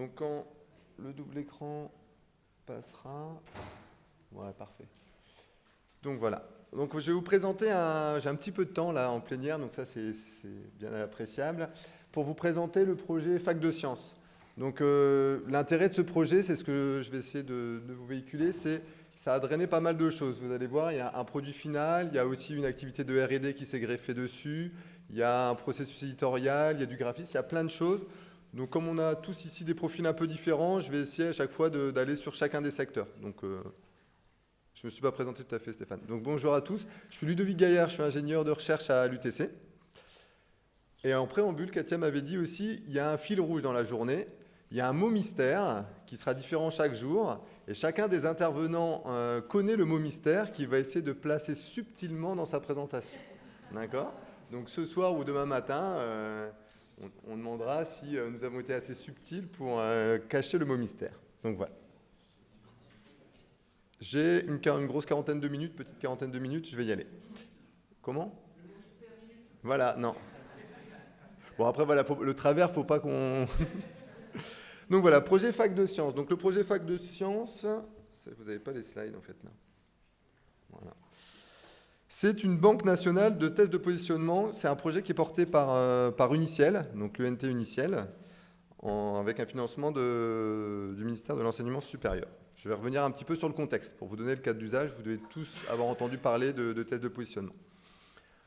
Donc quand le double écran passera... Ouais, parfait. Donc voilà. Donc je vais vous présenter un... J'ai un petit peu de temps là en plénière, donc ça c'est bien appréciable. Pour vous présenter le projet Fac de Sciences. Donc euh, l'intérêt de ce projet, c'est ce que je vais essayer de, de vous véhiculer, c'est ça a drainé pas mal de choses. Vous allez voir, il y a un produit final, il y a aussi une activité de R&D qui s'est greffée dessus, il y a un processus éditorial, il y a du graphisme, il y a plein de choses. Donc comme on a tous ici des profils un peu différents, je vais essayer à chaque fois d'aller sur chacun des secteurs. Donc euh, je ne me suis pas présenté tout à fait Stéphane. Donc bonjour à tous, je suis Ludovic Gaillard, je suis ingénieur de recherche à l'UTC. Et en préambule, Katia m'avait dit aussi, il y a un fil rouge dans la journée, il y a un mot mystère qui sera différent chaque jour, et chacun des intervenants euh, connaît le mot mystère qu'il va essayer de placer subtilement dans sa présentation. D'accord? Donc ce soir ou demain matin, euh, on, demandera si euh, nous avons été assez subtils pour cacher le mot mystère. Donc voilà. J'ai une, une, grosse quarantaine de minutes, petite quarantaine de minutes, je vais y aller. Comment? Voilà, non. Bon après voilà, le travers, faut pas qu'on... Donc voilà, projet fac de sciences. Donc le projet fac de sciences, vous n'avez pas les slides en fait là. Voilà. C'est une banque nationale de tests de positionnement. C'est un projet qui est porté par, euh, par Uniciel, donc l'UNT Uniciel, avec un financement du ministère de l'Enseignement supérieur. Je vais revenir un petit peu sur le contexte. Pour vous donner le cadre d'usage, vous devez tous avoir entendu parler de, tests de positionnement.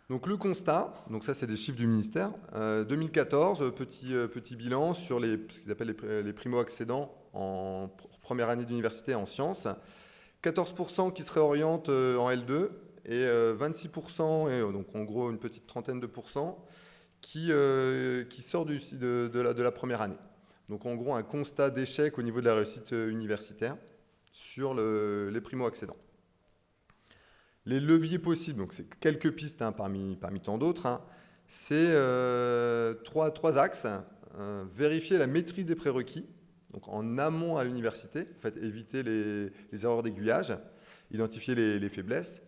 Donc le constat, donc ça c'est des chiffres du ministère, 2014, euh, petit, euh, petit bilan sur ce qu'ils appellent les, primo-accédants en première année d'université en sciences, 14% qui se réorientent en L2 et 26%, et donc en gros une petite trentaine de pourcents, qui, qui sort de, la, première année. Donc en gros un constat d'échec au niveau de la réussite universitaire sur le, les primo-accédants. Les leviers possibles, donc c'est quelques pistes hein, parmi, parmi tant d'autres, hein. c'est euh, trois, trois, axes. Euh, vérifier la maîtrise des prérequis, donc en amont à l'université, en fait, éviter les, erreurs d'aiguillage, identifier les, faiblesses,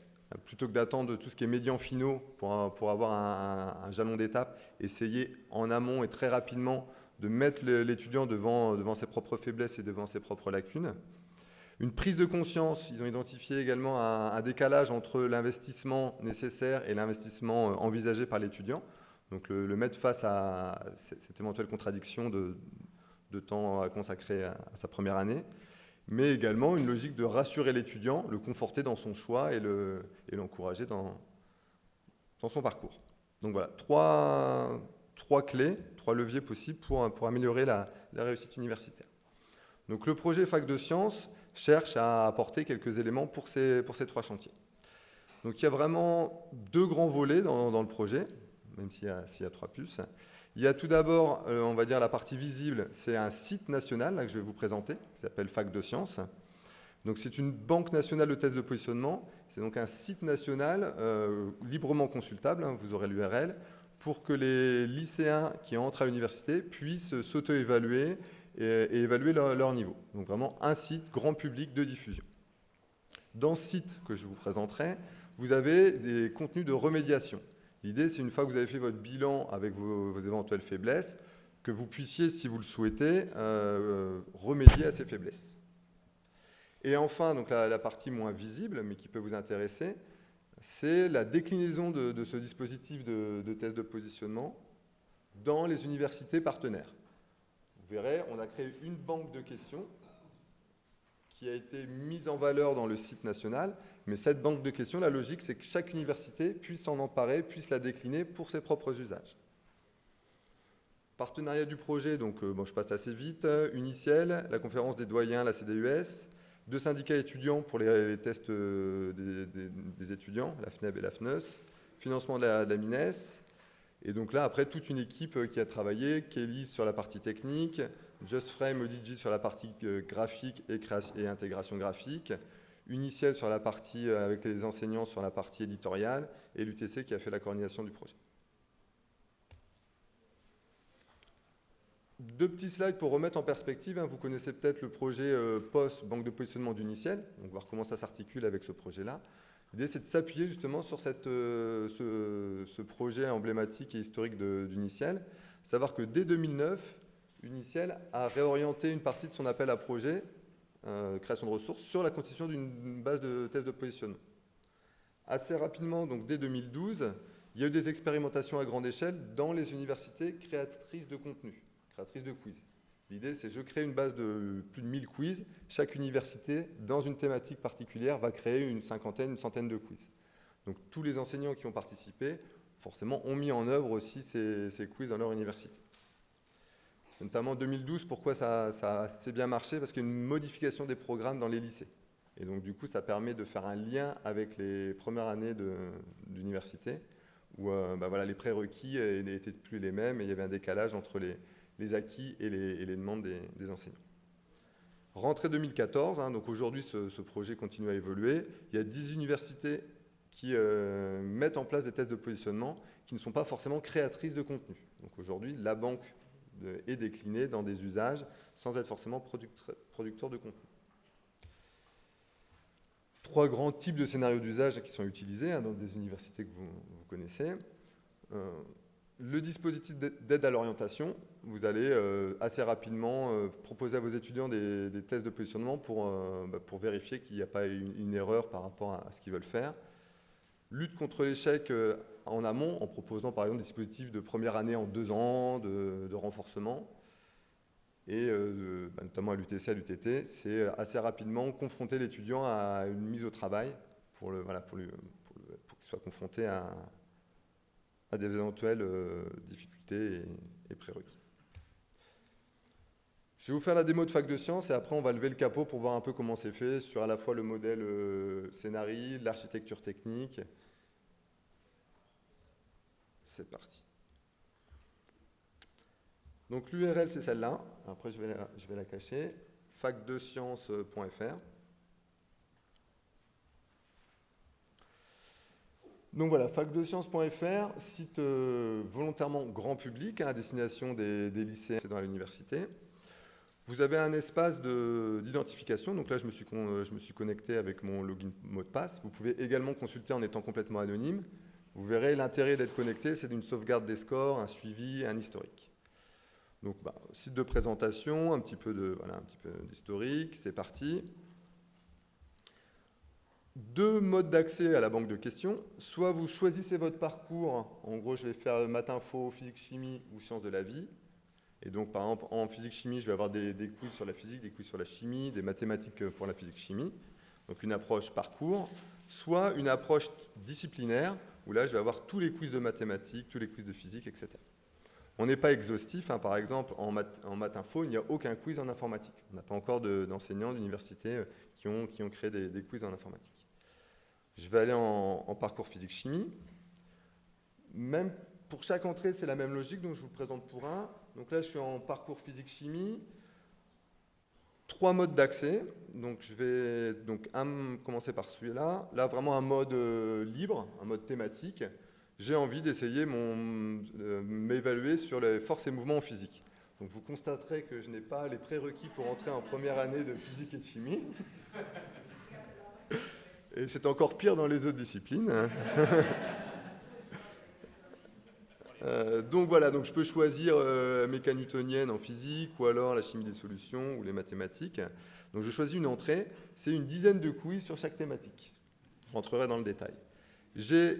plutôt que d'attendre tout ce qui est médian finaux pour, pour avoir un, jalon d'étape, essayer en amont et très rapidement de mettre l'étudiant devant, devant ses propres faiblesses et devant ses propres lacunes. Une prise de conscience, ils ont identifié également un, décalage entre l'investissement nécessaire et l'investissement euh, envisagé par l'étudiant. Donc le, mettre face à cette éventuelle contradiction de, temps à consacrer à, sa première année, mais également une logique de rassurer l'étudiant, le conforter dans son choix et l'encourager le, dans, son parcours. Donc voilà, trois, clés, trois leviers possibles pour, améliorer la, réussite universitaire. Donc le projet Fac de Sciences, cherche à apporter quelques éléments pour ces, trois chantiers. Donc il y a vraiment deux grands volets dans, le projet, même s'il y, a trois puces. Il y a tout d'abord, euh, on va dire, la partie visible, c'est un site national là, que je vais vous présenter, qui s'appelle Fac de Sciences. Donc c'est une banque nationale de tests de positionnement, c'est donc un site national euh, librement consultable, hein, vous aurez l'URL, pour que les lycéens qui entrent à l'université puissent s'auto-évaluer et, évaluer leur, niveau. Donc vraiment un site grand public de diffusion. Dans ce site que je vous présenterai, vous avez des contenus de remédiation. L'idée, c'est une fois que vous avez fait votre bilan avec vos, éventuelles faiblesses, que vous puissiez, si vous le souhaitez, euh, remédier à ces faiblesses. Et enfin, donc la, partie moins visible, mais qui peut vous intéresser, c'est la déclinaison de, ce dispositif de, de test de positionnement dans les universités partenaires. Vous verrez, on a créé une banque de questions qui a été mise en valeur dans le site national. Mais cette banque de questions, la logique, c'est que chaque université puisse s'en emparer, puisse la décliner pour ses propres usages. Partenariat du projet, donc euh, bon, je passe assez vite. Uniciel, la conférence des doyens, la CDUS, deux syndicats étudiants pour les, tests euh, des, étudiants, la FNEB et la FNEUS, financement de la, de la MINES, et donc là, après, toute une équipe euh, qui a travaillé, Kelly sur la partie technique, JustFrame, ODG sur la partie euh, graphique et, et intégration graphique, Uniciel sur la partie, euh, avec les enseignants sur la partie éditoriale, et l'UTC qui a fait la coordination du projet. Deux petits slides pour remettre en perspective. Hein. Vous connaissez peut-être le projet POS, banque de positionnement d'Uniciel, donc voir comment ça s'articule avec ce projet-là. L'idée, c'est de s'appuyer justement sur cette, euh, ce, projet emblématique et historique d'Uniciel. Savoir que dès 2009, Uniciel a réorienté une partie de son appel à projet, euh, création de ressources, sur la constitution d'une base de tests de positionnement. Assez rapidement, donc dès 2012, il y a eu des expérimentations à grande échelle dans les universités créatrices de contenu, créatrices de quiz. L'idée, c'est je crée une base de plus de 1000 quiz. Chaque université, dans une thématique particulière, va créer une cinquantaine, une centaine de quiz. Donc tous les enseignants qui ont participé, forcément, ont mis en œuvre aussi ces, quiz dans leur université. C'est notamment en 2012 pourquoi ça, assez bien marché, parce qu'il y a une modification des programmes dans les lycées. Et donc du coup, ça permet de faire un lien avec les premières années d'université où euh, bah voilà, les prérequis n'étaient plus les mêmes et il y avait un décalage entre les, acquis et les, demandes des, enseignants. Rentrée 2014, hein, donc aujourd'hui ce, projet continue à évoluer. Il y a 10 universités qui euh, mettent en place des tests de positionnement qui ne sont pas forcément créatrices de contenu. Donc aujourd'hui, la banque est déclinée dans des usages sans être forcément producteur de contenu trois grands types de scénarios d'usage qui sont utilisés hein, dans des universités que vous, connaissez. Euh, le dispositif d'aide à l'orientation, vous allez euh, assez rapidement euh, proposer à vos étudiants des, tests de positionnement pour, bah, pour vérifier qu'il n'y a pas une, erreur par rapport à, ce qu'ils veulent faire. Lutte contre l'échec en amont, en proposant par exemple des dispositifs de première année en deux ans, de renforcement et euh, bah, notamment à l'UTC, à l'UTT, c'est euh, assez rapidement confronter l'étudiant à une mise au travail pour, pour, qu'il soit confronté à, des éventuelles euh, difficultés et, prérequis. Je vais vous faire la démo de fac de sciences et après on va lever le capot pour voir un peu comment c'est fait sur à la fois le modèle euh, l'architecture technique. C'est parti. Donc l'URL, c'est celle-là. Après, je vais, la, cacher. facdesciences.fr. Donc voilà, facdesciences.fr, site euh, volontairement grand public hein, à destination des, lycéens dans l'université. Vous avez un espace d'identification, donc là je me, suis je me suis connecté avec mon login mot de passe. Vous pouvez également consulter en étant complètement anonyme. Vous verrez l'intérêt d'être connecté, c'est d'une sauvegarde des scores, un suivi, un historique. Donc, bah, site de présentation, un petit peu d'historique, c'est parti. Deux modes d'accès à la banque de questions. Soit vous choisissez votre parcours, en gros je vais faire maths info, physique chimie ou sciences de la vie. Et donc par exemple en physique chimie, je vais avoir des, des quiz sur la physique, des quiz sur la chimie, des mathématiques pour la physique chimie. Donc une approche parcours. Soit une approche disciplinaire, où là je vais avoir tous les quiz de mathématiques, tous les quiz de physique, etc. On n'est pas exhaustif, hein. par exemple, en maths, info, il n'y a aucun quiz en informatique. On n'a pas encore d'enseignants d'université euh, qui ont, créé des, quiz en informatique. Je vais aller en, parcours physique-chimie. Même pour chaque entrée, c'est la même logique, donc je vous présente pour un. Donc là, je suis en parcours physique-chimie. Trois modes d'accès. Donc je vais donc commencer par celui-là. Là, vraiment un mode euh, libre, un mode thématique j'ai envie d'essayer euh, m'évaluer sur les forces et mouvements en physique. Donc vous constaterez que je n'ai pas les prérequis pour entrer en première année de physique et de chimie. Et c'est encore pire dans les autres disciplines. Euh, donc voilà, donc je peux choisir euh, la mécanique newtonienne en physique ou alors la chimie des solutions ou les mathématiques. Donc je choisis une entrée, c'est une dizaine de quiz sur chaque thématique. Je rentrerai dans le détail. J'ai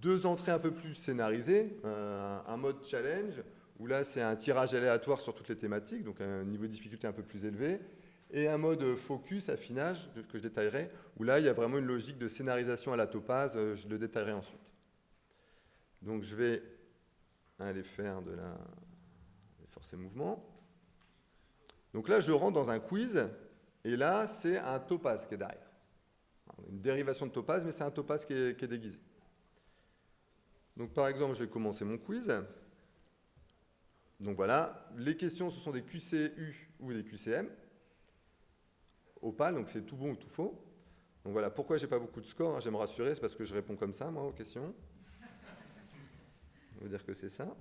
deux entrées un peu plus scénarisées, un, mode challenge, où là c'est un tirage aléatoire sur toutes les thématiques, donc un niveau de difficulté un peu plus élevé, et un mode focus, affinage, que je détaillerai, où là il y a vraiment une logique de scénarisation à la topaz, euh, je le détaillerai ensuite. Donc je vais aller faire de la force et mouvement. Donc là je rentre dans un quiz, et là c'est un topaz qui est derrière. Une dérivation de topaz, mais c'est un topaz qui est déguisé. Donc par exemple, je vais commencer mon quiz. Donc voilà, les questions, ce sont des QCU ou des QCM. Opal, donc c'est tout bon ou tout faux. Donc voilà, pourquoi j'ai pas beaucoup de scores, hein, j'aime rassurer, c'est parce que je réponds comme ça, moi, aux questions. On va dire que c'est ça.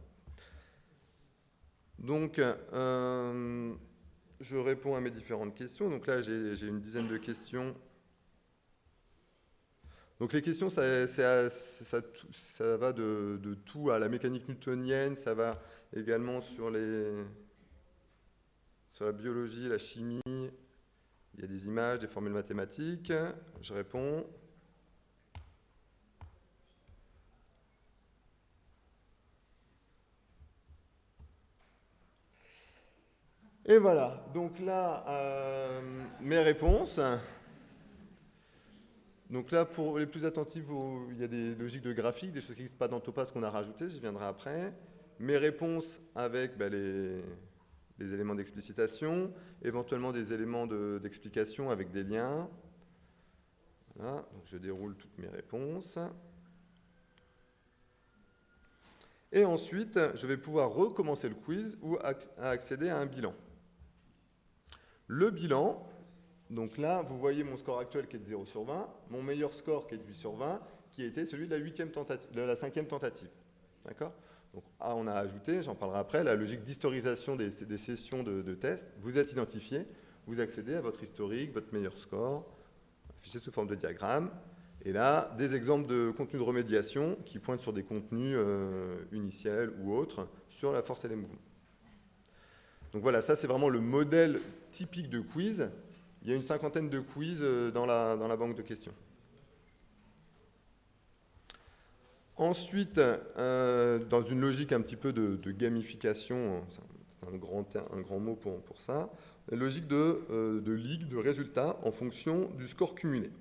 Donc, euh, je réponds à mes différentes questions. Donc là, j'ai une dizaine de questions donc les questions, ça, va de, tout à la mécanique newtonienne, ça va également sur la biologie, la chimie, il y a des images, des formules mathématiques. Je réponds. Et voilà, donc là, euh, mes réponses. Donc là, pour les plus attentifs, il y a des logiques de graphique, des choses qui n'existent pas dans Topaz qu'on a rajoutées, j'y viendrai après. Mes réponses avec bah, les, éléments d'explicitation, éventuellement des éléments d'explication avec des liens. Voilà, je déroule toutes mes réponses. Et ensuite, je vais pouvoir recommencer le quiz ou accéder à un bilan. Le bilan, donc là, vous voyez mon score actuel qui est de 0 sur 20, mon meilleur score qui est de 8 sur 20, qui était celui de la, huitième tentative, de la cinquième tentative. D'accord? Donc, ah, on a ajouté, j'en parlerai après, la logique d'historisation des, sessions de, de tests. Vous êtes identifié, vous accédez à votre historique, votre meilleur score, affiché sous forme de diagramme. Et là, des exemples de contenus de remédiation qui pointent sur des contenus euh, ou autres sur la force et les mouvements. Donc voilà, ça c'est vraiment le modèle typique de quiz. Il y a une cinquantaine de quiz euh, dans la, dans la banque de questions. Ensuite, euh, dans une logique un petit peu de, gamification, c'est un grand, un grand mot pour, pour ça, logique de, euh, de, ligue de résultats en fonction du score cumulé.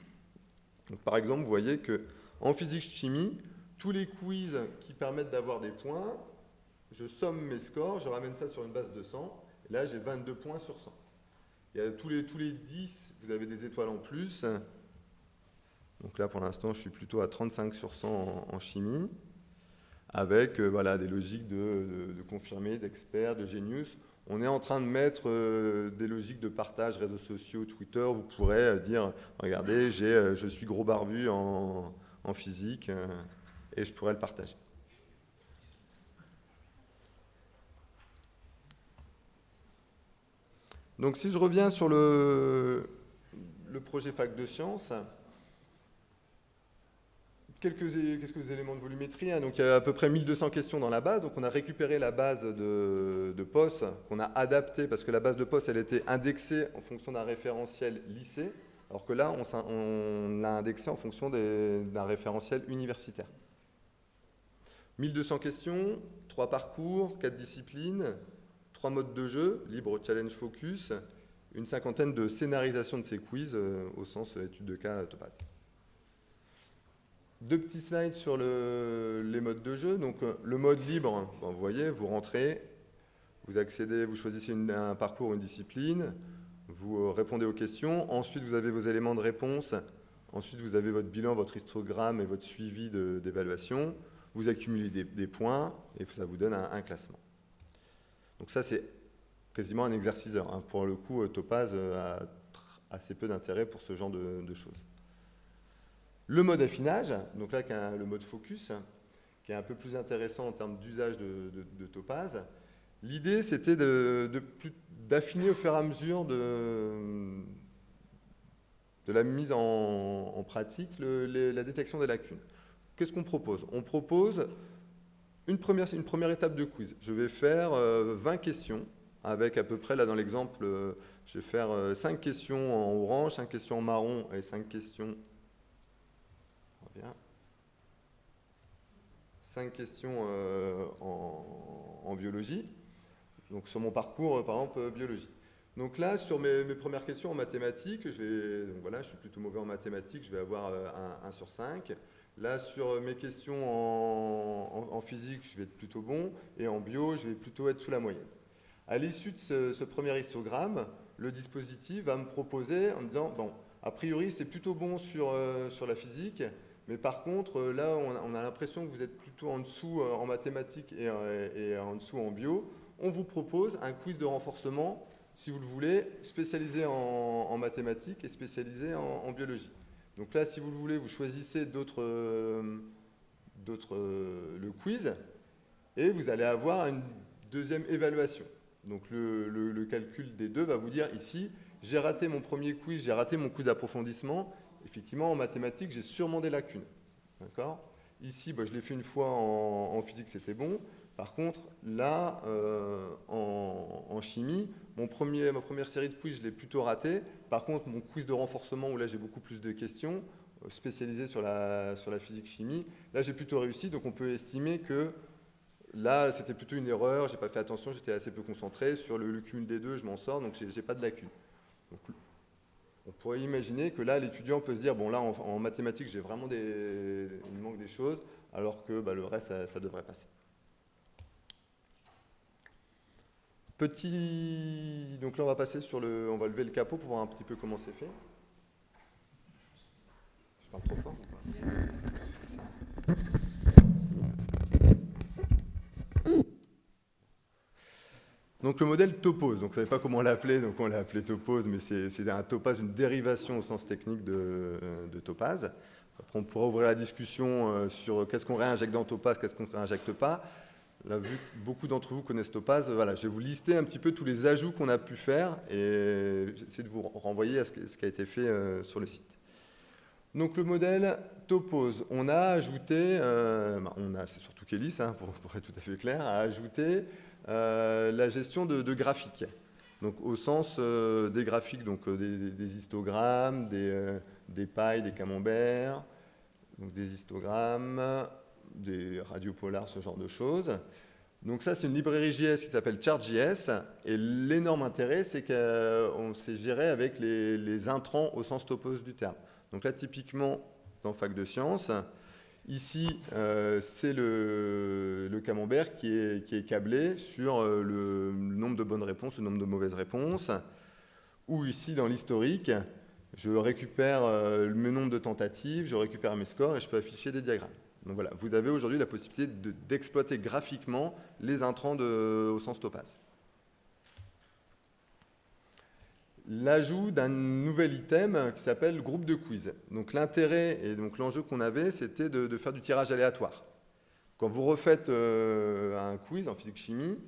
Par exemple, vous voyez qu'en physique-chimie, tous les quiz qui permettent d'avoir des points, je somme mes scores, je ramène ça sur une base de 100, et là j'ai 22 points sur 100. Il y a tous les, tous les 10, vous avez des étoiles en plus. Donc là pour l'instant je suis plutôt à 35 sur 100 en, chimie, avec euh, voilà, des logiques de, de, confirmés, d'experts, de genius. On est en train de mettre euh, des logiques de partage, réseaux sociaux, Twitter. Vous pourrez euh, dire, regardez, je suis gros barbu en, en physique, et je pourrais le partager. Donc si je reviens sur le, projet Fac de Sciences, quelques, éléments de volumétrie. Hein. Donc il y a à peu près 1200 questions dans la base. Donc on a récupéré la base de, de POS qu'on a adaptée parce que la base de POS elle était indexée en fonction d'un référentiel lycée, alors que là on, l'a indexée en fonction d'un référentiel universitaire. 1200 questions, 3 parcours, 4 disciplines, trois modes de jeu, libre, challenge, focus, une cinquantaine de scénarisation de ces quiz euh, au sens euh, étude de cas Topaz. Deux petits slides sur les modes de jeu. Donc euh, le mode libre, vous voyez, vous rentrez, vous accédez, vous choisissez un parcours, une discipline, vous répondez aux questions, ensuite vous avez vos éléments de réponse, ensuite vous avez votre bilan, votre histogramme et votre suivi d'évaluation, vous accumulez des, points et ça vous donne un classement. Donc ça, c'est quasiment un exerciceur. Hein. Pour le coup, euh, Topaz euh, a assez peu d'intérêt pour ce genre de, choses. Le mode affinage, donc là, le mode focus, qui est un peu plus intéressant en termes d'usage de, Topaz. L'idée, c'était d'affiner au fur et à mesure de, la mise en, pratique la détection des lacunes. Qu'est-ce qu'on propose? On propose une première, étape de quiz. Je vais faire 20 euh, questions avec à peu près, là dans l'exemple, euh, je vais faire 5 euh, questions en orange, 5 questions en marron et 5 questions... 5 questions en, biologie. Donc sur mon parcours, par exemple, biologie. Donc là, sur mes, premières questions en mathématiques, je, vais, voilà, je suis plutôt mauvais en mathématiques, je vais avoir 1 sur 5. Là, sur mes questions en, physique, je vais être plutôt bon, et en bio, je vais plutôt être sous la moyenne. À l'issue de ce, premier histogramme, le dispositif va me proposer en me disant, bon, a priori, c'est plutôt bon sur, euh, la physique, mais par contre, euh, là, on a, l'impression que vous êtes plutôt en dessous euh, en mathématiques et, en dessous en bio. On vous propose un quiz de renforcement, si vous le voulez, spécialisé en, mathématiques et spécialisé en biologie. Donc là, si vous le voulez, vous choisissez d'autres, euh, euh, le quiz, et vous allez avoir une deuxième évaluation. Donc le, calcul des deux va vous dire ici, j'ai raté mon premier quiz, j'ai raté mon quiz d'approfondissement. Effectivement, en mathématiques, j'ai sûrement des lacunes. D'accord? Ici, bah, je l'ai fait une fois en, physique, c'était bon. Par contre, là, euh, en, chimie, mon premier, ma première série de quiz, je l'ai plutôt raté. Par contre, mon quiz de renforcement, où là j'ai beaucoup plus de questions, euh, spécialisées sur la, sur la physique-chimie, là j'ai plutôt réussi. Donc on peut estimer que là c'était plutôt une erreur, j'ai pas fait attention, j'étais assez peu concentré. Sur le, cumul des deux, je m'en sors, donc j'ai pas de lacune. On pourrait imaginer que là, l'étudiant peut se dire, bon là, en, mathématiques, j'ai vraiment il manque des choses, alors que bah, le reste, ça devrait passer. Petit, donc là on va passer sur le, on va lever le capot pour voir un petit peu comment c'est fait. Je parle trop fort. Donc le modèle topose, donc ne savez pas comment l'appeler, donc on l'a appelé topose, mais c'est un topaz, une dérivation au sens technique de, de topaz. Après on pourra ouvrir la discussion euh, sur qu'est-ce qu'on réinjecte dans topaz, qu'est-ce qu'on ne réinjecte pas. Là, vu que beaucoup d'entre vous connaissent Topaz, voilà, je vais vous lister un petit peu tous les ajouts qu'on a pu faire et j'essaie de vous renvoyer à ce, qui a été fait euh, sur le site. Donc le modèle Topose, on a ajouté, euh, bah, on a, c'est surtout Kélis, hein, pour, être tout à fait clair, a ajouté euh, la gestion de, graphiques. Donc au sens des graphiques, donc des, histogrammes, des, pailles, des camemberts, des histogrammes, des radiopolars, ce genre de choses. Donc ça, c'est une librairie JS qui s'appelle ChartJS. Et l'énorme intérêt, c'est qu'on s'est géré avec les, intrants au sens topos du terme. Donc là, typiquement, dans Fac de Sciences, ici, euh, c'est le, camembert qui est, qui est, câblé sur euh, le nombre de bonnes réponses, le nombre de mauvaises réponses. Ou ici, dans l'historique, je récupère euh, le nombre de tentatives, je récupère mes scores et je peux afficher des diagrammes. Donc voilà, vous avez aujourd'hui la possibilité d'exploiter graphiquement les intrants au sens topaz. L'ajout d'un nouvel item qui s'appelle groupe de quiz. Donc l'intérêt et donc l'enjeu qu'on avait, c'était de, faire du tirage aléatoire. Quand vous refaites euh, un quiz en physique-chimie,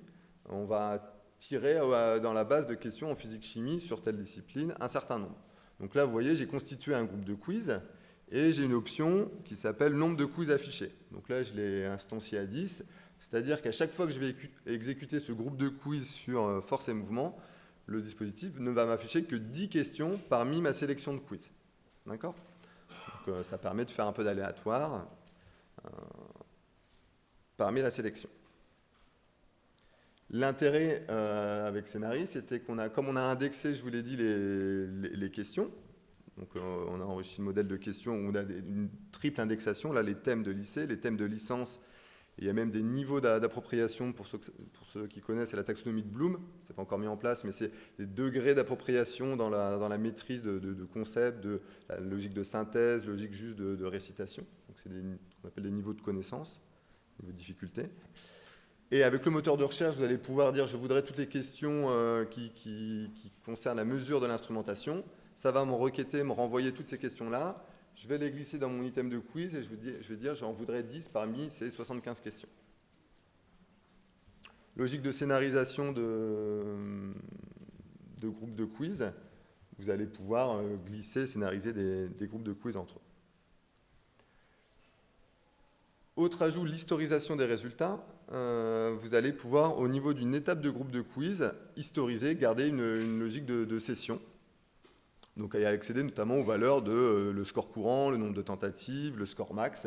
on va tirer euh, dans la base de questions en physique-chimie sur telle discipline un certain nombre. Donc là, vous voyez, j'ai constitué un groupe de quiz et j'ai une option qui s'appelle nombre de quiz affichés. Donc là, je l'ai instancié à 10. C'est-à-dire qu'à chaque fois que je vais exécuter ce groupe de quiz sur euh, force et mouvement, le dispositif ne va m'afficher que 10 questions parmi ma sélection de quiz. D'accord? Euh, ça permet de faire un peu d'aléatoire euh, parmi la sélection. L'intérêt avec Scénarii, c'était qu'on a, comme on a indexé, je vous l'ai dit, les questions, euh, on a enrichi le modèle de questions où on a une triple indexation, là les thèmes de lycée, les thèmes de licence, il y a même des niveaux d'appropriation pour ceux, qui connaissent, c'est la taxonomie de Bloom, c'est pas encore mis en place, mais c'est des degrés d'appropriation dans la, maîtrise de, concepts, de la logique de synthèse, logique juste de, récitation. Donc c'est ce qu'on appelle des niveaux de connaissance, niveaux de difficulté. Et avec le moteur de recherche, vous allez pouvoir dire je voudrais toutes les questions euh, qui concernent la mesure de l'instrumentation ça va me requêter, me renvoyer toutes ces questions-là. Je vais les glisser dans mon item de quiz et je, vais dire j'en voudrais 10 parmi ces 75 questions. Logique de scénarisation de, groupes de quiz. Vous allez pouvoir euh, glisser, scénariser des, groupes de quiz entre eux. Autre ajout, l'historisation des résultats. Euh, vous allez pouvoir, au niveau d'une étape de groupe de quiz, historiser, garder une, logique de session. Donc à accéder notamment aux valeurs de euh, le score courant, le nombre de tentatives, le score max,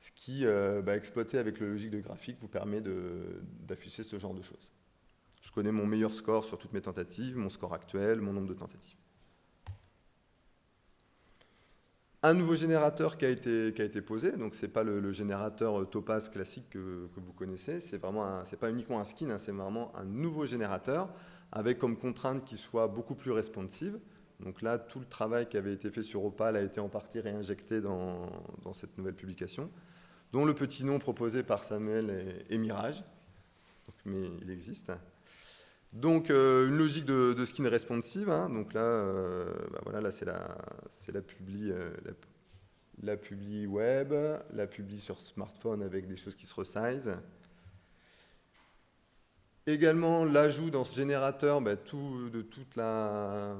ce qui, euh, bah, exploité avec la logique de graphique, vous permet d'afficher ce genre de choses. Je connais mon meilleur score sur toutes mes tentatives, mon score actuel, mon nombre de tentatives. Un nouveau générateur qui a été, qui a été posé, donc ce n'est pas le, générateur euh, Topaz classique que, vous connaissez, c'est vraiment pas uniquement un skin, hein, c'est vraiment un nouveau générateur avec comme contrainte qu'il soit beaucoup plus responsive. Donc là, tout le travail qui avait été fait sur Opal a été en partie réinjecté dans, cette nouvelle publication, dont le petit nom proposé par Samuel est, Mirage, mais il existe. Donc euh, une logique de, skin responsive, hein. donc là, euh, bah voilà, là c'est la, la, euh, la, publi web, la publi sur smartphone avec des choses qui se resize. Également l'ajout dans ce générateur bah, de toute la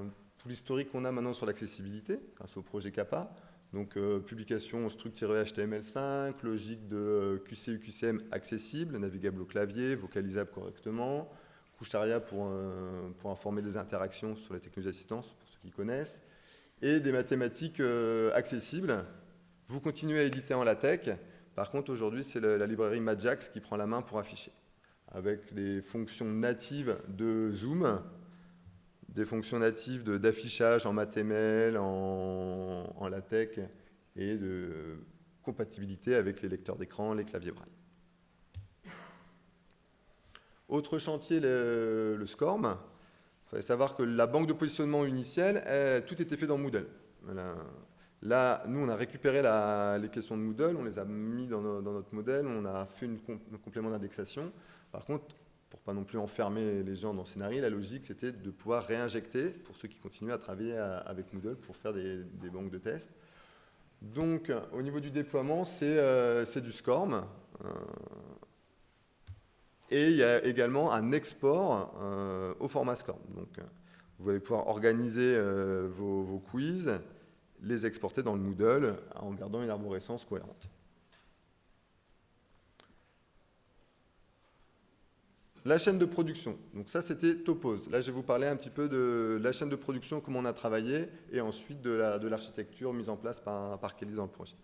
l'historique qu'on a maintenant sur l'accessibilité, grâce au projet CAPA. Donc, euh, publication structurée HTML5, logique de QCU-QCM accessible, navigable au clavier, vocalisable correctement, Coucharia pour, pour informer des interactions sur les technologies d'assistance, pour ceux qui connaissent, et des mathématiques accessibles. Vous continuez à éditer en LaTeX. Par contre, aujourd'hui, c'est la librairie Majax qui prend la main pour afficher, avec les fonctions natives de Zoom, des fonctions natives d'affichage en MathML, en, en, LaTeX et de compatibilité avec les lecteurs d'écran, les claviers braille. Autre chantier, le, SCORM. Il fallait savoir que la banque de positionnement initiale, tout était fait dans Moodle. Là, nous, on a récupéré les questions de Moodle, on les a mis dans, notre modèle, on a fait un complément d'indexation. Par contre, pour pas non plus enfermer les gens dans Scénarii, la logique, c'était de pouvoir réinjecter, pour ceux qui continuent à travailler avec Moodle, pour faire des, banques de tests. Donc, au niveau du déploiement, c'est euh, du SCORM. Euh, et il y a également un export euh, au format SCORM. Donc, vous allez pouvoir organiser vos, vos quiz, les exporter dans le Moodle en gardant une arborescence cohérente. La chaîne de production, donc ça c'était Topose. Là je vais vous parler un petit peu de la chaîne de production, comment on a travaillé, et ensuite de l'architecture mise en place par, par Kelly dans le projet.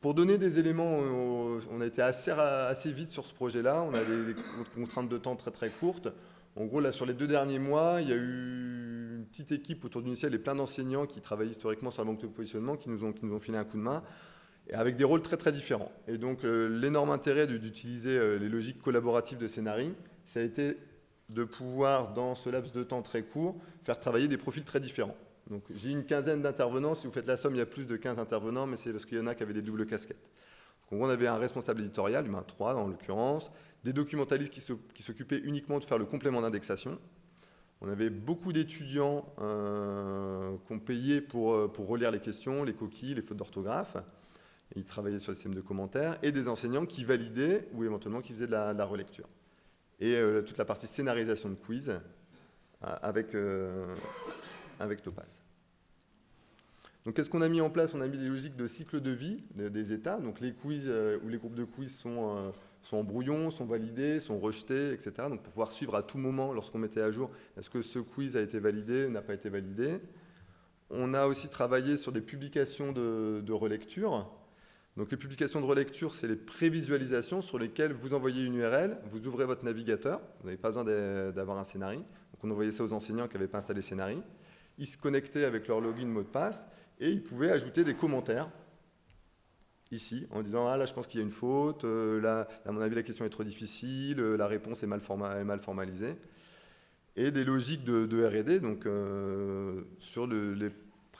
Pour donner des éléments, on a été assez, assez vite sur ce projet-là, on a des, contraintes de temps très très courtes. En gros, là, sur les deux derniers mois, il y a eu une petite équipe autour du et plein d'enseignants qui travaillent historiquement sur la banque de positionnement, qui nous ont, qui nous ont filé un coup de main, avec des rôles très très différents. Et donc, euh, l'énorme intérêt d'utiliser euh, les logiques collaboratives de Scénarii, ça a été de pouvoir, dans ce laps de temps très court, faire travailler des profils très différents. Donc j'ai une quinzaine d'intervenants, si vous faites la somme, il y a plus de 15 intervenants, mais c'est parce qu'il y en a qui avaient des doubles casquettes. Donc on avait un responsable éditorial, ben, trois en l'occurrence, des documentalistes qui s'occupaient uniquement de faire le complément d'indexation. On avait beaucoup d'étudiants euh, qu'on payait pour, euh, pour relire les questions, les coquilles, les fautes d'orthographe. Ils travaillaient sur le système de commentaires. Et des enseignants qui validaient ou éventuellement qui faisaient de la relecture et euh, toute la partie scénarisation de quiz euh, avec, euh, avec Topaz. Donc qu'est-ce qu'on a mis en place? On a mis des logiques de cycle de vie des états. Donc les quiz ou les groupes de quiz sont, sont en brouillon, sont validés, sont rejetés, etc. Donc pour pouvoir suivre à tout moment lorsqu'on mettait à jour, est-ce que ce quiz a été validé ou n'a pas été validé? On a aussi travaillé sur des publications de relecture. Donc les publications de relecture, c'est les prévisualisations sur lesquelles vous envoyez une URL, vous ouvrez votre navigateur, vous n'avez pas besoin d'avoir un scénario. On envoyait ça aux enseignants qui n'avaient pas installé scénario. Ils se connectaient avec leur login mot de passe et ils pouvaient ajouter des commentaires ici en disant ah là je pense qu'il y a une faute, euh, là à mon avis la question est trop difficile, euh, la réponse est mal, mal formalisée et des logiques de, R&D donc euh, sur les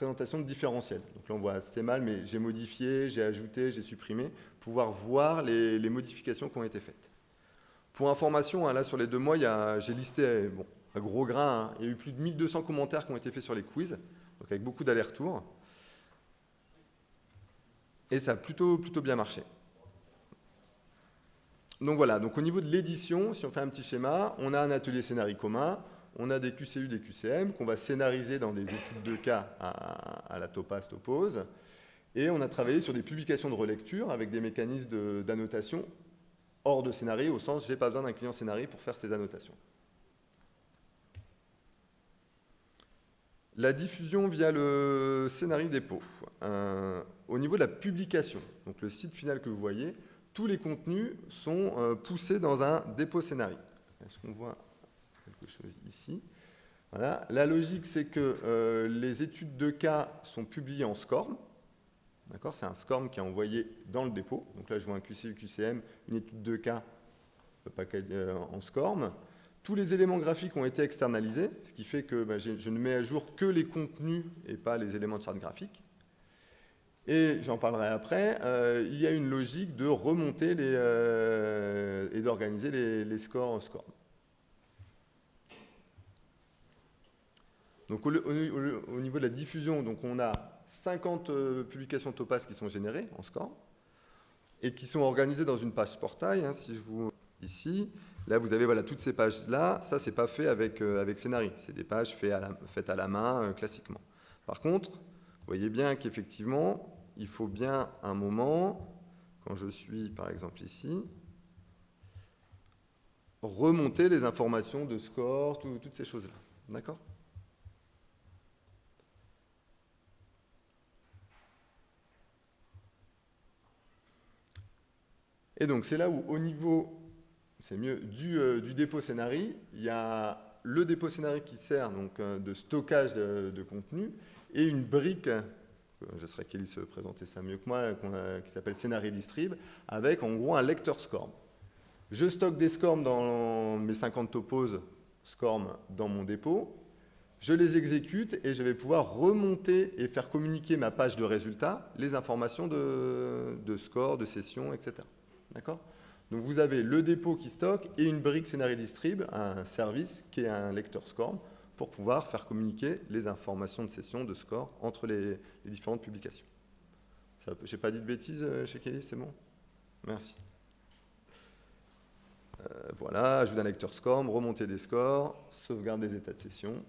présentation de différentiel. Donc là, on voit, c'est mal, mais j'ai modifié, j'ai ajouté, j'ai supprimé, pouvoir voir les, modifications qui ont été faites. Pour information, hein, là, sur les deux mois, j'ai listé, bon, un gros grain, hein, il y a eu plus de 1200 commentaires qui ont été faits sur les quiz, donc avec beaucoup d'allers-retours. Et ça a plutôt, plutôt bien marché. Donc voilà, donc au niveau de l'édition, si on fait un petit schéma, on a un atelier scénario commun, on a des QCU, des QCM qu'on va scénariser dans des études de cas à, la Topaz Topose. Et on a travaillé sur des publications de relecture avec des mécanismes d'annotation hors de scénario, au sens j'ai pas besoin d'un client scénario pour faire ces annotations. La diffusion via le scénario dépôt. Euh, au niveau de la publication, donc le site final que vous voyez, tous les contenus sont euh, poussés dans un dépôt scénario. Est-ce qu'on voit chose ici. La logique, c'est que euh, les études de cas sont publiées en SCORM. C'est un SCORM qui est envoyé dans le dépôt. Donc là, je vois un QCU, QCM, une étude de cas euh, en SCORM. Tous les éléments graphiques ont été externalisés, ce qui fait que bah, je ne mets à jour que les contenus et pas les éléments de charte graphique. Et j'en parlerai après, euh, il y a une logique de remonter et d'organiser les, les, scores en SCORM. Donc au, niveau de la diffusion, on a 50 euh, publications Topaz qui sont générées en score et qui sont organisées dans une page portail. Hein, si je vous ici, là vous avez voilà toutes ces pages là. Ça c'est pas fait avec euh, avec Scénarii, c'est des pages faites à la, main euh, classiquement. Par contre, vous voyez bien qu'effectivement, il faut bien un moment quand je suis par exemple ici remonter les informations de score, toutes ces choses-là. D'accord? Et donc c'est là où au niveau, mieux, du, euh, dépôt scénarii, il y a le dépôt scénarii qui sert donc euh, de stockage de, contenu et une brique, euh, je serais Kelly se présenter ça mieux que moi, qui s'appelle Scénarii Distrib, avec en gros un lecteur SCORM. Je stocke des SCORM dans mes 50 topos SCORM dans mon dépôt, je les exécute et je vais pouvoir remonter et faire communiquer ma page de résultats, les informations de, de score, de session, etc. D'accord? Donc vous avez le dépôt qui stocke et une brique Scénarii Distrib, un service qui est un lecteur SCORM, pour pouvoir faire communiquer les informations de session, de score, entre les, différentes publications. Je n'ai pas dit de bêtises euh, chez Kelly, c'est bon? Merci. Euh, voilà, ajout d'un lecteur SCORM, remonter des scores, sauvegarde des états de session,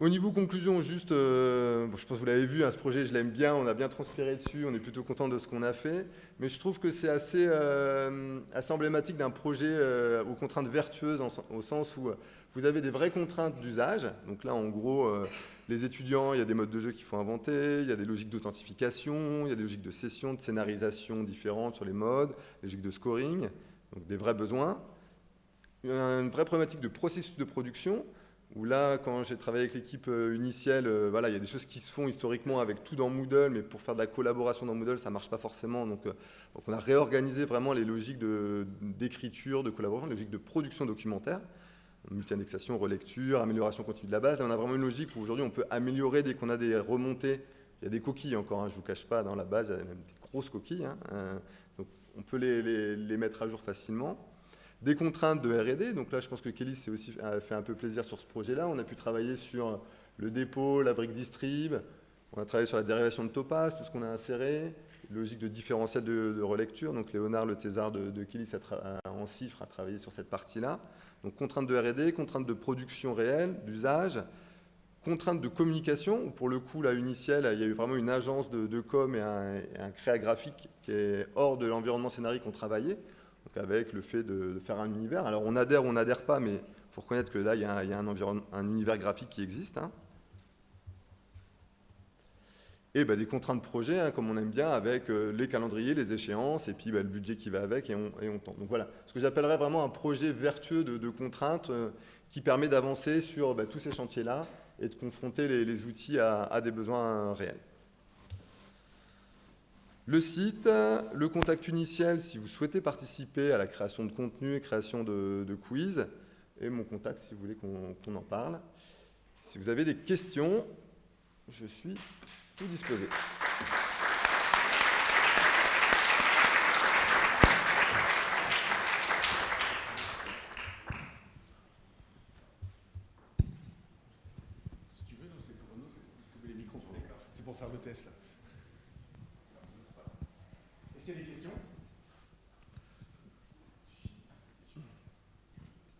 au niveau conclusion, juste, euh, je pense que vous l'avez vu, hein, ce projet, je l'aime bien, on a bien transpiré dessus, on est plutôt content de ce qu'on a fait, mais je trouve que c'est assez, euh, emblématique d'un projet euh, aux contraintes vertueuses, au sens où vous avez des vraies contraintes d'usage. Donc là, en gros, les étudiants, il y a des modes de jeu qu'il faut inventer, il y a des logiques d'authentification, il y a des logiques de session, de scénarisation différentes sur les modes, des logiques de scoring, donc des vrais besoins. Une vraie problématique de processus de production, où là, quand j'ai travaillé avec l'équipe euh, Uniciel, euh, voilà, il y a des choses qui se font historiquement avec tout dans Moodle, mais pour faire de la collaboration dans Moodle, ça ne marche pas forcément. Donc, euh, donc, on a réorganisé vraiment les logiques d'écriture, de, collaboration, les logiques de production documentaire, multi-indexation, relecture, amélioration continue de la base. Là, on a vraiment une logique où aujourd'hui, on peut améliorer dès qu'on a des remontées. Il y a des coquilles encore, hein, je ne vous cache pas, dans la base, il y a même des grosses coquilles. Hein, donc, on peut les mettre à jour facilement. Des contraintes de R&D, donc là je pense que Kelly s'est aussi fait un peu plaisir sur ce projet-là. On a pu travailler sur le dépôt, la brique distrib, on a travaillé sur la dérivation de topaz, tout ce qu'on a inséré, logique de différentiel de, relecture. Donc Léonard Le Thésard de, de Kelly en chiffres a travaillé sur cette partie-là. Donc contraintes de R&D, contraintes de production réelle, d'usage, contraintes de communication. Pour le coup, là, Uniciel, il y a eu vraiment une agence de, com et un, et créa graphique qui est hors de l'environnement scénarique qu'on travaillait avec le fait de, faire un univers. Alors on adhère ou on n'adhère pas, mais il faut reconnaître que là, il y a, un, un univers graphique qui existe. Hein. Et bah, des contraintes de projet, hein, comme on aime bien, avec euh, les calendriers, les échéances, et puis bah, le budget qui va avec, et on, et tente. Donc voilà, ce que j'appellerais vraiment un projet vertueux de, contraintes euh, qui permet d'avancer sur bah, tous ces chantiers-là et de confronter les, outils à des besoins réels. Le site, le contact initial si vous souhaitez participer à la création de contenu et création de, quiz, et mon contact si vous voulez qu'on en parle. Si vous avez des questions, je suis tout disposé. C'est pour faire le test là. Des questions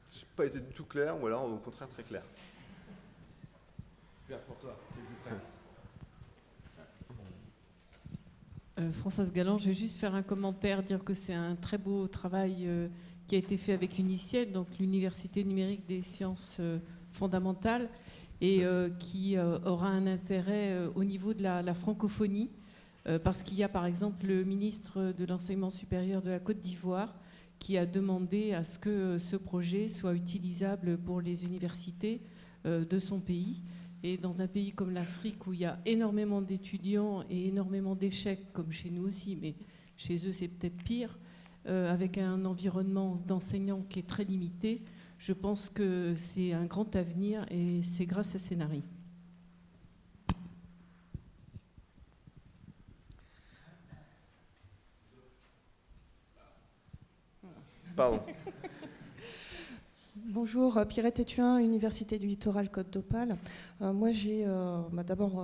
Je n'ai pas été du tout clair, ou alors au contraire très clair. Pour toi, euh, Françoise Galland, je vais juste faire un commentaire, dire que c'est un très beau travail euh, qui a été fait avec UNICIED, donc l'Université numérique des sciences euh, fondamentales, et qui aura un intérêt au niveau de la francophonie. Euh, parce qu'il y a par exemple le ministre de l'enseignement supérieur de la Côte d'Ivoire qui a demandé à ce que ce projet soit utilisable pour les universités euh, de son pays. Et dans un pays comme l'Afrique où il y a énormément d'étudiants et énormément d'échecs, comme chez nous aussi, mais chez eux c'est peut-être pire, euh, avec un environnement d'enseignants qui est très limité, je pense que c'est un grand avenir et c'est grâce à Bonjour, euh, Pierrette Etuin, Université du Littoral Côte d'Opale. Euh, moi, j'ai euh, bah, d'abord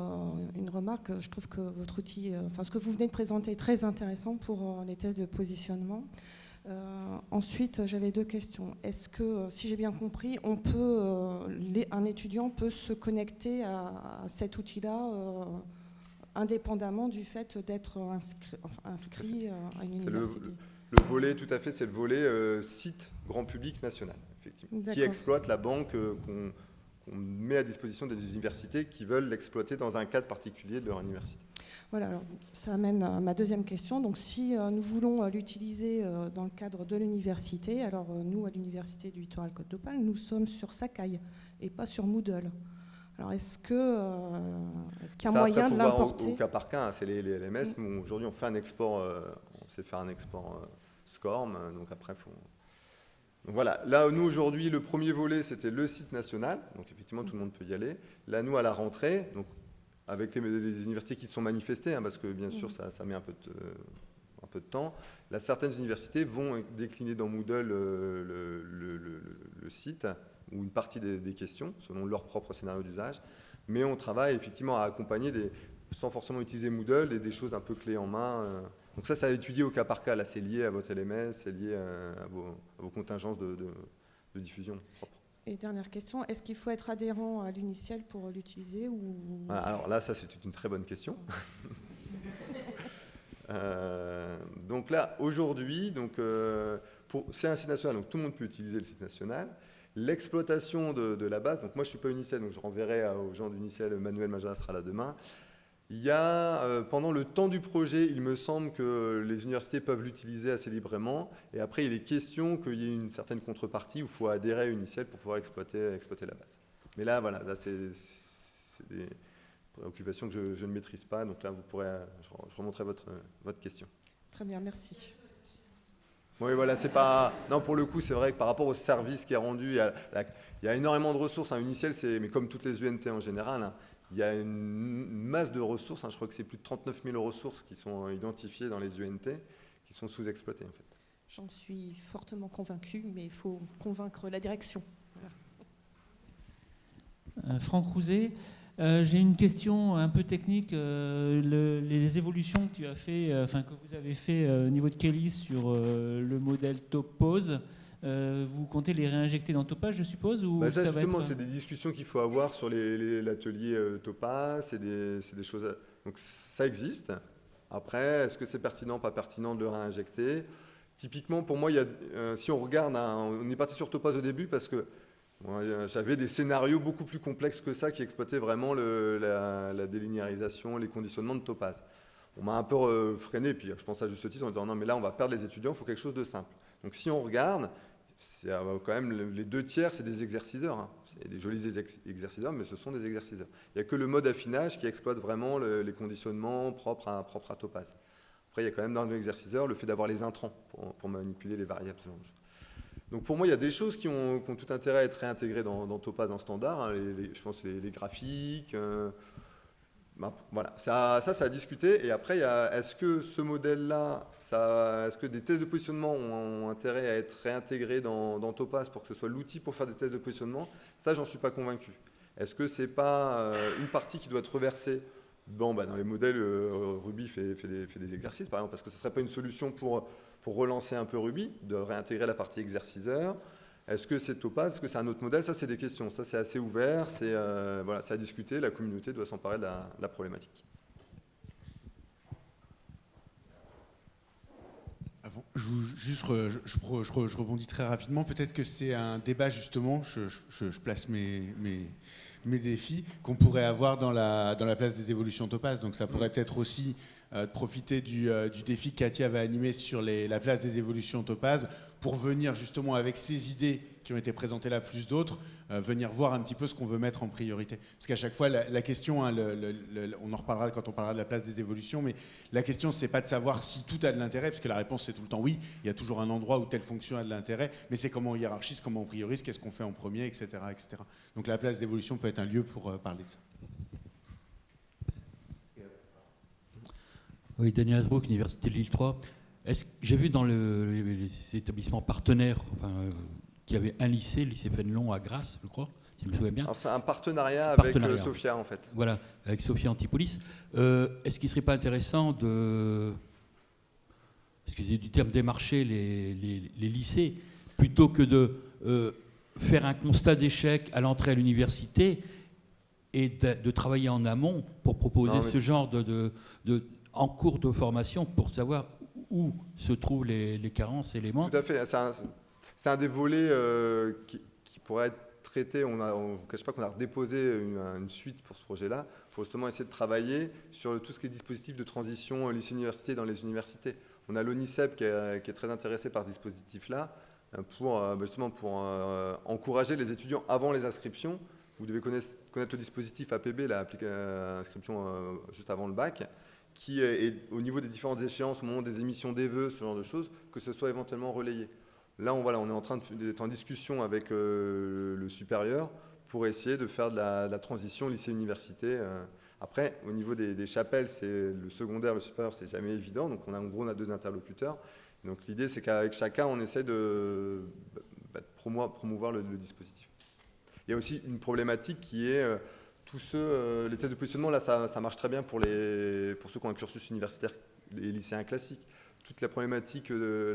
une remarque. Je trouve que votre outil, enfin, ce que vous venez de présenter est très intéressant pour les tests de positionnement. ensuite, j'avais deux questions. Est-ce que, si j'ai bien compris, on peut, un étudiant peut se connecter à, cet outil-là indépendamment du fait d'être inscrit, à une université le volet, tout à fait, c'est le volet euh, site grand public national, effectivement, qui exploite la banque euh, qu'on met à disposition des universités qui veulent l'exploiter dans un cadre particulier de leur université. Voilà, alors ça amène à ma deuxième question. Donc, si euh, nous voulons l'utiliser dans le cadre de l'université, alors nous, à l'Université du Littoral Côte d'Opale, nous sommes sur Sakai et pas sur Moodle. Alors, est-ce que, euh, est-ce qu'il y a Ça, moyen après, de voir au- l'importer? Au, cas par cas, hein, c'est les, les LMS. Nous, Aujourd'hui, on fait un export, euh, on sait faire un export SCORM, euh, donc après, faut... Donc voilà, là, nous, aujourd'hui, le premier volet, c'était le site national, donc effectivement, tout le monde peut y aller. Là, nous, à la rentrée, donc avec les, les universités qui se sont manifestées, hein, parce que bien sûr, ça, ça met un peu, de, un peu de temps, là, certaines universités vont décliner dans Moodle euh, le, le- le- le site, ou une partie des, des questions, selon leur propre scénario d'usage. Mais on travaille effectivement à accompagner, des, sans forcément utiliser Moodle, des, des choses un peu clés en main. euh. Donc ça, ça a étudié au cas par cas. Là, c'est lié à votre LMS, c'est lié à, vos, à vos contingences de, de- de diffusion propre. Et dernière question, est-ce qu'il faut être adhérent à l'Uniciel pour l'utiliser ou... Alors là, ça, c'est une très bonne question. Euh, donc là, aujourd'hui, euh, c'est un site national, donc tout le monde peut utiliser le site national. L'exploitation de, de la base, donc moi je ne suis pas Unicel, donc je renverrai aux gens d'Unicel, Manuel Majara sera là demain. Il y a, euh, pendant le temps du projet, il me semble que les universités peuvent l'utiliser assez librement. Et après, il est question qu'il y ait une certaine contrepartie où il faut adhérer à Unicel pour pouvoir exploiter, exploiter la base. Mais là, voilà, là, c'est des préoccupations que je, je ne maîtrise pas. Donc là, vous pourrez, je, je remonterai votre, votre question. Très bien, merci. Oui, voilà, c'est pas. Non, pour le coup, c'est vrai que par rapport au service qui est rendu, il y a, la- il y a énormément de ressources. Un Unicel, c'est, mais comme toutes les UNT en général, hein, il y a une masse de ressources. hein, je crois que c'est plus de 39 000 ressources qui sont identifiées dans les UNT, qui sont sous-exploitées en fait. J'en suis fortement convaincue, mais il faut convaincre la direction. Euh, Franck Rouzet, euh, j'ai une question un peu technique. Euh, le- les évolutions que tu as fait, euh, enfin que vous avez fait euh, au niveau de Kelly sur euh, le modèle Topose, euh, vous comptez les réinjecter dans Topaz, je suppose ou Bah, ça, ça justement, être- c'est des discussions qu'il faut avoir sur l'atelier euh, Topaz. C'est des, des choses. à- Donc ça existe. Après, est-ce que c'est pertinent, pas pertinent de le réinjecter? Typiquement, pour moi, il y a, euh, si on regarde, hein, on est parti sur Topaz au début parce que euh, j'avais des scénarios beaucoup plus complexes que ça qui exploitaient vraiment le- la, la délinéarisation, les conditionnements de Topaz. On m'a un peu euh, freiné, puis je pense à juste titre en disant non, mais là, on va perdre les étudiants, il faut quelque chose de simple. Donc si on regarde, c'est euh, quand même le- les deux tiers, c'est des exerciceurs. hein. C'est des jolis exerc- exerciceurs, mais ce sont des exerciceurs. Il n'y a que le mode affinage qui exploite vraiment le- les conditionnements propres à, propres à Topaz. Après, il y a quand même dans l'exerciceur le fait d'avoir les intrants pour, manipuler les variables. Donc pour moi, il y a des choses qui ont, tout intérêt à être réintégrées dans, Topaz en standard. hein, je pense les, les graphiques. euh, voilà, ça, ça, ça a discuté. Et après, est-ce que ce modèle-là, est-ce que des tests de positionnement ont, ont intérêt à être réintégrés dans, dans Topaz pour que ce soit l'outil pour faire des tests de positionnement? Ça, j'en suis pas convaincu. Est-ce que c'est pas euh, une partie qui doit être reversée? Bon, bah, dans les modèles, euh, Ruby fait, fait des, fait des exercices, par exemple, parce que ce ne serait pas une solution pour, pour relancer un peu Ruby, de réintégrer la partie exerciceur. Est-ce que c'est Topaz Est-ce que c'est un autre modèle? Ça, c'est des questions. Ça, c'est assez ouvert. C'est euh, voilà, à discuter. La communauté doit s'emparer de la, de la problématique. Avant, je, vous- juste, je, je re- je re- je rebondis très rapidement. Peut-être que c'est un débat, justement, je, place mes, mes, mes défis, qu'on pourrait avoir dans la, dans la place des évolutions Topaz. Donc ça pourrait peut-être aussi de profiter du, euh, défi que Katia va animer sur la place des évolutions Topaz pour venir justement avec ces idées qui ont été présentées là, plus d'autres, euh, venir voir un petit peu ce qu'on veut mettre en priorité. Parce qu'à chaque fois, la, question, hein, on en reparlera quand on parlera de la place des évolutions, mais la question, c'est pas de savoir si tout a de l'intérêt, parce que la réponse, c'est tout le temps oui. Il y a toujours un endroit où telle fonction a de l'intérêt, mais c'est comment on hiérarchise, comment on priorise, qu'est-ce qu'on fait en premier, etc., etc. Donc la place d'évolution peut être un lieu pour euh, parler de ça. Oui, Daniel Asbrook, Université de Lille 3. Est-ce que j'ai vu dans le- les, les établissements partenaires enfin, euh, qu'il y avait un lycée, le lycée Fénelon à Grasse, je crois, si je me souviens bien. Alors, c'est un partenariat avec Partenariat. euh, Sophia, en fait. Voilà, avec Sophie Antipolis. Euh, Est-ce qu'il ne serait pas intéressant de, excusez du terme, démarcher les, les- les lycées plutôt que de euh, faire un constat d'échec à l'entrée à l'université et de, de travailler en amont pour proposer Non, ce genre de, de- de- en cours de formation pour savoir où se trouvent les, carences et les manques. Tout à fait. C'est un, des volets euh, qui, pourrait être traité. On ne vous cache pas qu'on a déposé une, une, suite pour ce projet-là, pour justement essayer de travailler sur tout ce qui est dispositif de transition lycée-université dans les universités. On a l'ONICEP qui, est très intéressé par ce dispositif-là, pour euh, justement pour euh, encourager les étudiants avant les inscriptions. Vous devez connaître, le dispositif APB, l'inscription euh, juste avant le bac, qui est, au niveau des différentes échéances, au moment des émissions des vœux, ce genre de choses, que ce soit éventuellement relayé. Là, on, est en train d'être en discussion avec euh, le supérieur pour essayer de faire de la, transition lycée-université. Euh. Après, au niveau des, chapelles, c'est le secondaire, le supérieur, c'est jamais évident. Donc, on a, en gros, on a deux interlocuteurs. Donc, l'idée, c'est qu'avec chacun, on essaie de, bah, de promouvoir, le, dispositif. Il y a aussi une problématique qui est euh, tous ceux, euh, les tests de positionnement, là, ça, marche très bien pour, les, pour ceux qui ont un cursus universitaire, les lycéens classiques toute la problématique de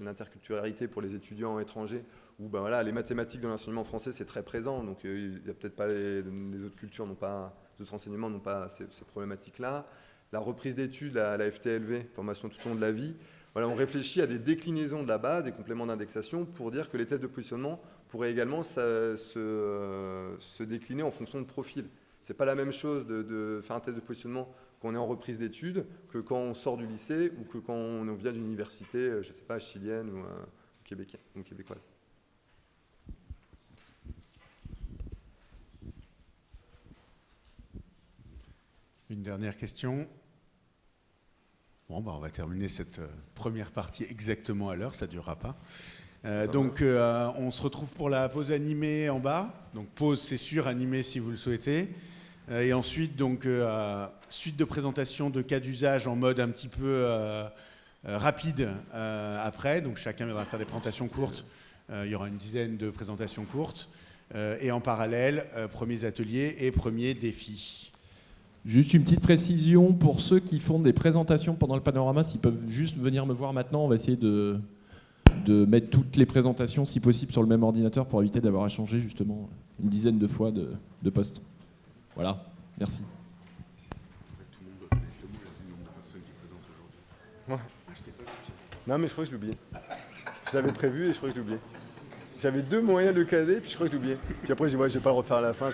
l'interculturalité pour les étudiants étrangers, où ben voilà, les mathématiques dans l'enseignement français, c'est très présent, donc euh, il n'y a peut-être pas les, les, autres cultures, n'ont pas, les enseignements n'ont pas ces, ces problématiques-là. La reprise d'études, la, la, FTLV, formation tout au long de la vie, voilà, on réfléchit à des déclinaisons de la base, des compléments d'indexation, pour dire que les tests de positionnement pourraient également se, se, décliner en fonction de profil. C'est pas la même chose de, faire un test de positionnement qu'on est en reprise d'études que quand on sort du lycée ou que quand on vient d'une université, euh, je sais pas, chilienne ou, euh, québécoise, ou québécoise. Une dernière question. Bon, bah, on va terminer cette euh, première partie exactement à l'heure, ça ne durera pas. Euh, donc, euh, on se retrouve pour la pause animée en bas. Donc, pause, c'est sûr, animée si vous le souhaitez. Euh, et ensuite, donc, euh, suite de présentation de cas d'usage en mode un petit peu euh, rapide après. Donc, chacun viendra faire des présentations courtes. il y aura une dizaine de présentations courtes. et en parallèle, premiers ateliers et premiers défis. Juste une petite précision pour ceux qui font des présentations pendant le panorama, s'ils peuvent juste venir me voir maintenant, on va essayer de, de mettre toutes les présentations, si possible, sur le même ordinateur pour éviter d'avoir à changer justement une dizaine de fois de, de postes. Voilà, merci. Non mais je crois que je oublié. Je l'avais prévu et je crois que je oublié. J'avais deux moyens de le caser, puis je crois que j'ai oublié. Puis après, je dis, ouais, je vais pas le refaire à la fin.